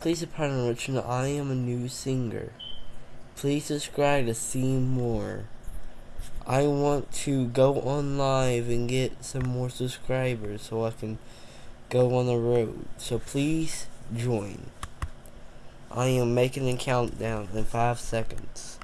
Please pardon Richard, I am a new singer. Please subscribe to see more. I want to go on live and get some more subscribers so I can go on the road. So please join. I am making a countdown in five seconds.